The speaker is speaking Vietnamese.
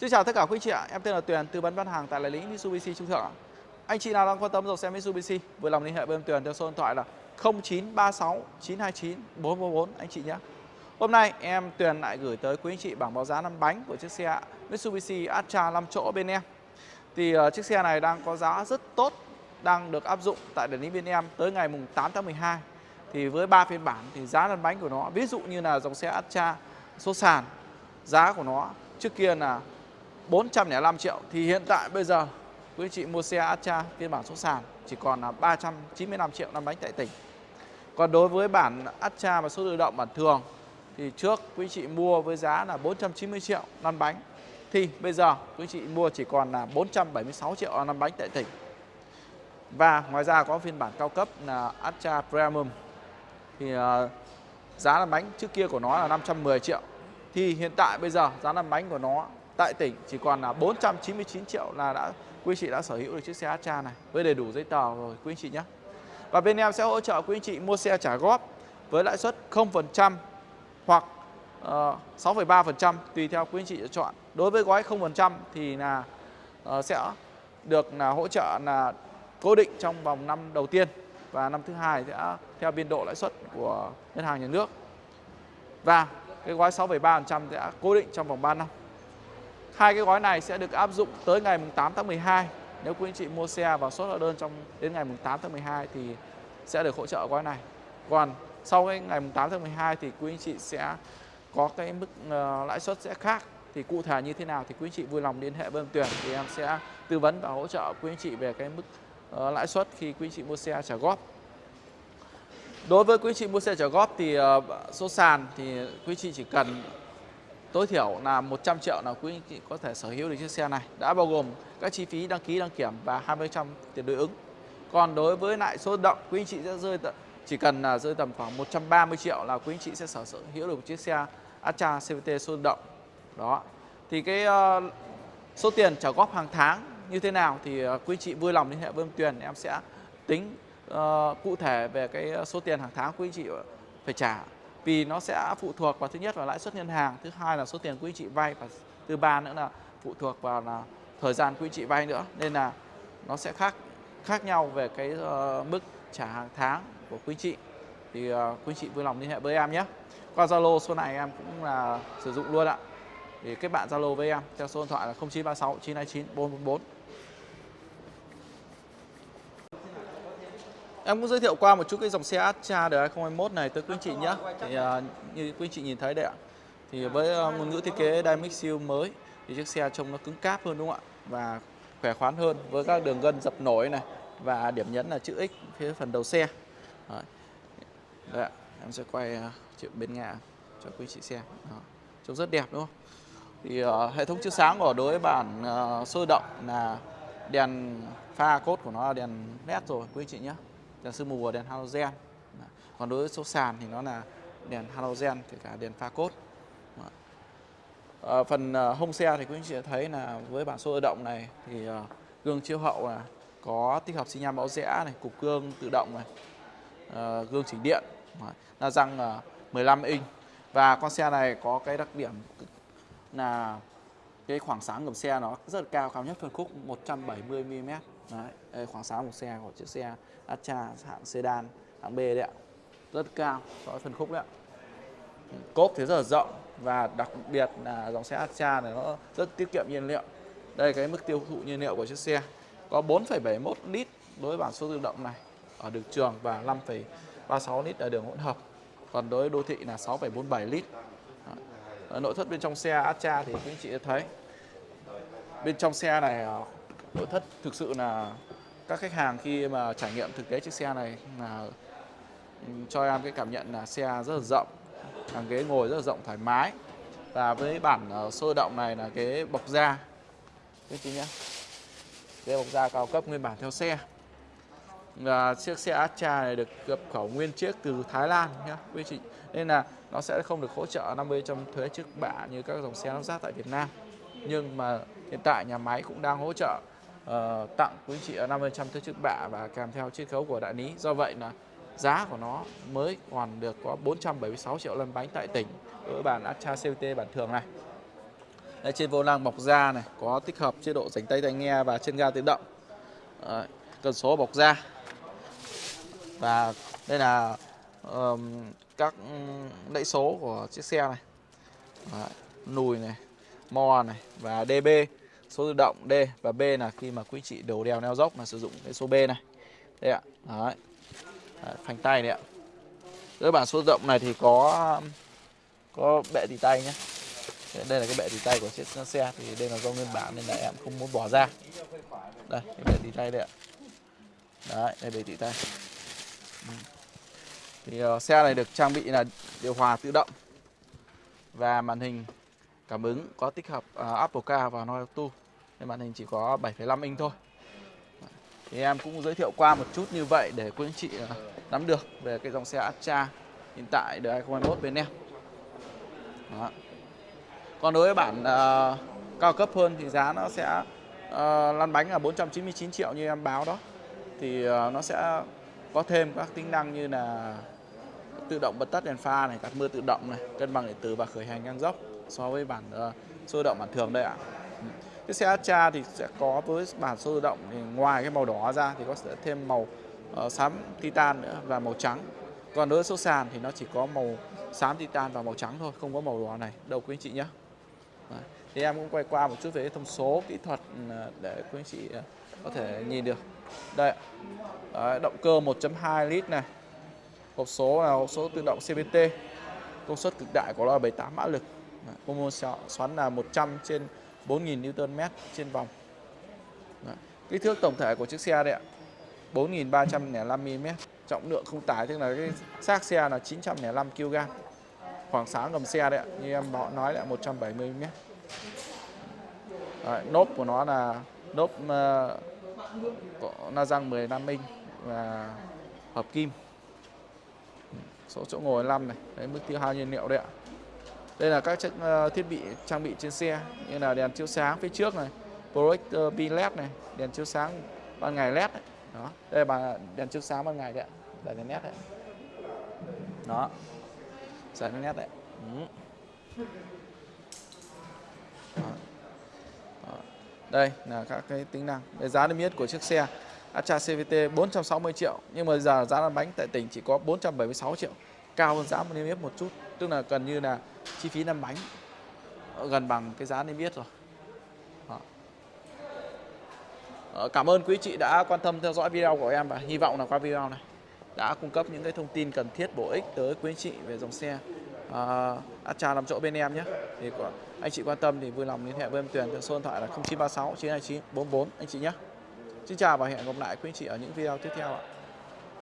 Xin chào tất cả quý chị ạ, em tên là Tuyền, tư vấn bán hàng tại đại lý Mitsubishi Trung Thượng. Anh chị nào đang quan tâm dòng xe Mitsubishi, vui lòng liên hệ với em Tuyền theo số điện thoại là 0936 929 444 anh chị nhé. Hôm nay em Tuyền lại gửi tới quý anh chị bảng báo giá năm bánh của chiếc xe Mitsubishi Atra 5 chỗ bên em. Thì uh, chiếc xe này đang có giá rất tốt, đang được áp dụng tại đại lý bên em tới ngày mùng 8 tháng 12. Thì với ba phiên bản thì giá lăn bánh của nó, ví dụ như là dòng xe Atra số sàn, giá của nó trước kia là 405 triệu thì hiện tại bây giờ, quý anh chị mua xe Atra phiên bản số sàn, chỉ còn là 395 triệu năm bánh tại tỉnh. Còn đối với bản Atra và số tự động bản thường, thì trước quý anh chị mua với giá là 490 triệu năm bánh thì bây giờ quý anh chị mua chỉ còn là 476 triệu năm bánh tại tỉnh. Và ngoài ra có phiên bản cao cấp là Atra Premium thì ờ, giá làm bánh trước kia của nó là 510 triệu thì hiện tại bây giờ giá làm bánh của nó tại tỉnh chỉ còn là 499 triệu là đã quý chị đã sở hữu được chiếc xe Astra này với đầy đủ giấy tờ rồi quý anh chị nhé. Và bên em sẽ hỗ trợ quý anh chị mua xe trả góp với lãi suất 0% hoặc ờ, uh, 6,3% tùy theo quý anh chị chọn. Đối với gói 0% thì là uh, sẽ được là hỗ trợ là cố định trong vòng năm đầu tiên và năm thứ hai sẽ theo biên độ lãi suất của ngân hàng nhà nước. Và cái gói 6,3% sẽ cố định trong vòng 3 năm. Hai cái gói này sẽ được áp dụng tới ngày 8 tháng 12. Nếu quý anh chị mua xe và xuất hóa đơn trong đến ngày 8 tháng 12 thì sẽ được hỗ trợ gói này. Còn sau cái ngày 8 tháng 12 thì quý anh chị sẽ có cái mức uh, lãi suất sẽ khác. Thì cụ thể như thế nào thì quý anh chị vui lòng liên hệ với em Tuyền thì em sẽ tư vấn và hỗ trợ quý anh chị về cái mức uh, lãi suất khi quý anh chị mua xe trả góp. Đối với quý anh chị mua xe trả góp thì uh, số sàn thì quý anh chị chỉ cần tối thiểu là 100 triệu là quý anh chị có thể sở hữu được chiếc xe này. Đã bao gồm các chi phí đăng ký đăng kiểm và 20% tiền đối ứng. Còn đối với lại số động quý anh chị sẽ rơi chỉ cần là rơi tầm khoảng 130 triệu là quý anh chị sẽ sở hữu được một chiếc xe Astra CVT số động. Đó. Thì cái uh, số tiền trả góp hàng tháng như thế nào thì uh, quý anh chị vui lòng liên hệ với em Tuyền em sẽ tính uh, cụ thể về cái số tiền hàng tháng quý anh chị phải trả vì nó sẽ phụ thuộc vào thứ nhất là lãi suất ngân hàng thứ hai là số tiền quý chị vay và thứ ba nữa là phụ thuộc vào là thời gian quý chị vay nữa. Nên là nó sẽ khác khác nhau về cái uh, mức trả hàng tháng của quý chị thì ờ, uh, quý chị vui lòng liên hệ với em nhé. Qua Zalo số này em cũng là sử dụng luôn ạ. Thì kết bạn Zalo với em theo số điện thoại là 0936 929 444 Em cũng giới thiệu qua một chút cái dòng xe Astra đời 2021 này tới quý anh chị nhé. Thì uh, như quý anh chị nhìn thấy đấy ạ. Thì với uh, ngôn ngữ thiết kế Dynamic Seal mới thì chiếc xe trông nó cứng cáp hơn đúng không ạ? Và khỏe khoắn hơn với các đường gân dập nổi này và điểm nhấn là chữ X phía phần đầu xe. Đấy, ạ. Em sẽ quay uh, chuyện bên ngã cho quý chị xem. Đó. Trông rất đẹp đúng không? Thì uh, hệ thống chiếu sáng của đối với bản uh, sôi động là đèn pha cốt của nó là đèn led rồi quý chị nhé đèn sương mù và đèn halogen. Còn đối với số sàn thì nó là đèn halogen kể cả đèn pha cốt. À, phần ờ, hông xe thì quý anh chị thấy là với bản số tự động này thì ờ, gương chiếu hậu là có tích hợp xi nhan báo rẽ này cục gương tự động này gương chỉnh điện. Là răng 15 inch. Và con xe này có cái đặc điểm là cái khoảng sáng gầm xe nó rất là cao cao nhất phân khúc 170 mm đấy khoảng sáng một xe của chiếc xe Astra hạng sedan hạng B đấy ạ. Rất cao so với phân khúc đấy ạ. Cốp thì rất là rộng và đặc biệt là dòng xe Astra này nó rất tiết kiệm nhiên liệu. Đây cái mức tiêu thụ nhiên liệu của chiếc xe có 4,71 lít đối với bản số tự động này ở đường trường và 5,36 lít ở đường hỗn hợp. Còn đối với đô thị là 6,47 lít. Ờ, nội thất bên trong xe Astra thì quý anh chị thấy. Bên trong xe này ờ, nội thất thực sự là các khách hàng khi mà trải nghiệm thực tế chiếc xe này là ừ, cho em cái cảm nhận là xe rất là rộng, hàng ghế ngồi rất là rộng thoải mái. Và với bản ờ, sôi động này là cái bọc da. Quý chị nhé. Cái bọc da cao cấp nguyên bản theo xe và chiếc xe Astra này được nhập khẩu nguyên chiếc từ Thái Lan nhé quý chị nên là nó sẽ không được hỗ trợ 50 trong thuế trước bạ như các dòng xe lắp ráp tại Việt Nam nhưng mà hiện tại nhà máy cũng đang hỗ trợ uh, tặng quý chị 50% thuế trước bạ và kèm theo chiết khấu của đại lý do vậy là giá của nó mới còn được có 476 triệu lăn bánh tại tỉnh ở bản Astra CVT bản thường này Đây, trên vô lăng bọc da này có tích hợp chế độ rảnh tay tai nghe và chân ga tự động. à, cần số bọc da. Và đây là um, các đẩy số của chiếc xe này. Đấy, nùi này, mo này và DB số tự động D và B là khi mà quý chị đầu đèo neo dốc là sử dụng cái số B này. Đây ạ. Đấy. Đấy, phanh tay đấy ạ. cái bản số tự động này thì có có bệ tì tay nhé đây là cái bệ tì tay của chiếc xe thì đây là do nguyên bản nên là em không muốn bỏ ra đây cái bệ tì tay đây ạ đấy đây bệ tì tay. Ừ. thì uh, xe này được trang bị là điều hòa tự động và màn hình cảm ứng có tích hợp uh, Apple Car và Android Auto nên màn hình chỉ có 7,5 inch thôi thì em cũng giới thiệu qua một chút như vậy để quý anh chị uh, nắm được về cái dòng xe Astra hiện tại đời 2021 bên em đó. Còn đối với bản uh, cao cấp hơn thì giá nó sẽ uh, lăn bánh là 499 triệu như em báo đó. Thì uh, nó sẽ có thêm các tính năng như là tự động bật tắt đèn pha này, gạt mưa tự động này, cân bằng điện tử và khởi hành ngang dốc so với bản uh, sôi động bản thường đây ạ. Cái xe Astra thì sẽ có với bản số tự động thì ngoài cái màu đỏ ra thì có sẽ thêm màu uh, xám titan nữa và màu trắng. Còn đối với số sàn thì nó chỉ có màu xám titan và màu trắng thôi không có màu đỏ này đâu quý anh chị nhé thì em cũng quay qua một chút về thông số kỹ thuật ừ, để quý anh chị ờ, có thể nhìn được. Đây Đấy, động cơ 1.2 lít này. Hộp số là hộp số tự động CVT công suất cực đại của nó là 78 mã lực. Công môn xoắn là 100 trên 4.000 Nm trên vòng. Đấy. kích thước tổng thể của chiếc xe đây ạ. 4.305 mm trọng lượng không tải tức là cái xác xe là 905 kg khoảng sáng gầm xe đấy ạ như em nói là 170 mm. Đấy, nốt của nó là nốt uh, na răng 15 inch và hợp kim số chỗ ngồi 5 này đấy mức tiêu hao nhiên liệu đấy ạ đây là các chất, uh, thiết bị trang bị trên xe như là đèn chiếu sáng phía trước này projector ờ, pin led này đèn chiếu sáng ban ngày led này. đó đây là đèn chiếu sáng ban ngày đấy ạ giải đèn led đấy đó giải đèn led đấy ừ. đó. Đó đây là các cái tính năng. Về giá niêm yết của chiếc xe Astra CVT 460 triệu, nhưng mà giờ giá lăn bánh tại tỉnh chỉ có 476 triệu, cao hơn giá niêm yết một chút. Tức là gần như là chi phí lăn bánh ờ, gần bằng cái giá niêm yết rồi. Đó. Ờ, cảm ơn quý chị đã quan tâm theo dõi video của em và hy vọng là qua video này đã cung cấp những cái thông tin cần thiết bổ ích tới quý chị về dòng xe. Ờ, à, uh, Astra làm chỗ bên em nhé. Thì có, anh chị quan tâm thì vui lòng liên hệ với em Tuyền số điện thoại là 0936 929 44 anh chị nhé. Xin chào và hẹn gặp lại quý anh chị ở những video tiếp theo ạ.